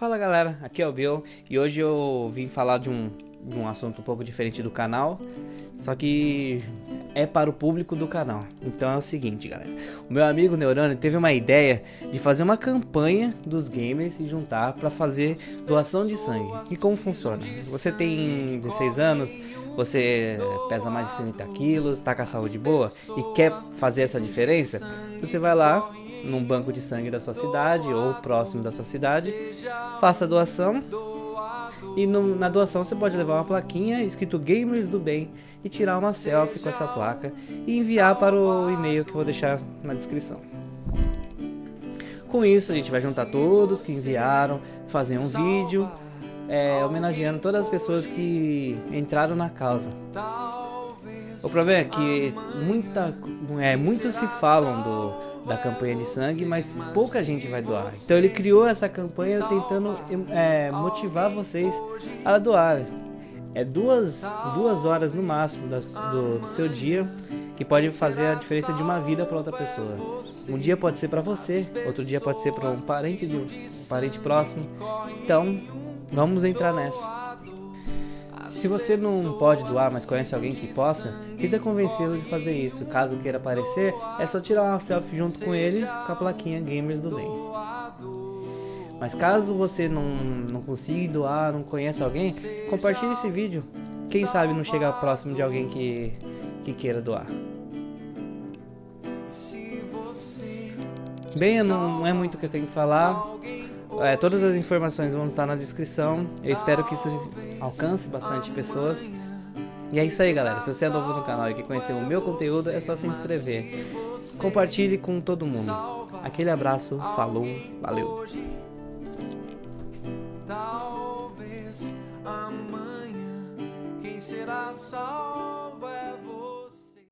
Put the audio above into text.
Fala galera, aqui é o Bill e hoje eu vim falar de um, de um assunto um pouco diferente do canal, só que é para o público do canal. Então é o seguinte galera, o meu amigo Neurônio teve uma ideia de fazer uma campanha dos gamers se juntar para fazer doação de sangue. E como funciona? Você tem 16 anos, você pesa mais de 60 quilos, está com a saúde boa e quer fazer essa diferença, você vai lá num banco de sangue da sua cidade ou próximo da sua cidade, faça a doação e no, na doação você pode levar uma plaquinha escrito Gamers do Bem e tirar uma selfie com essa placa e enviar para o e-mail que eu vou deixar na descrição. Com isso a gente vai juntar todos que enviaram, fazer um vídeo é, homenageando todas as pessoas que entraram na causa. O problema é que muita, é, muitos se falam do, da campanha de sangue, mas pouca gente vai doar. Então ele criou essa campanha tentando é, motivar vocês a doar. É duas, duas horas no máximo do, do seu dia que pode fazer a diferença de uma vida para outra pessoa. Um dia pode ser para você, outro dia pode ser para um parente de um parente próximo. Então, vamos entrar nessa. Se você não pode doar, mas conhece alguém que possa, tenta convencê-lo de fazer isso. Caso queira aparecer, é só tirar uma selfie junto com ele com a plaquinha Gamers do Bem. Mas caso você não, não consiga doar, não conheça alguém, compartilhe esse vídeo. Quem sabe não chega próximo de alguém que, que queira doar. Bem, não é muito o que eu tenho que falar. É, todas as informações vão estar na descrição. Eu espero que isso alcance bastante pessoas. E é isso aí, galera. Se você é novo no canal e quer conhecer o meu conteúdo, é só se inscrever. Compartilhe com todo mundo. Aquele abraço, falou, valeu. Talvez amanhã quem será salvo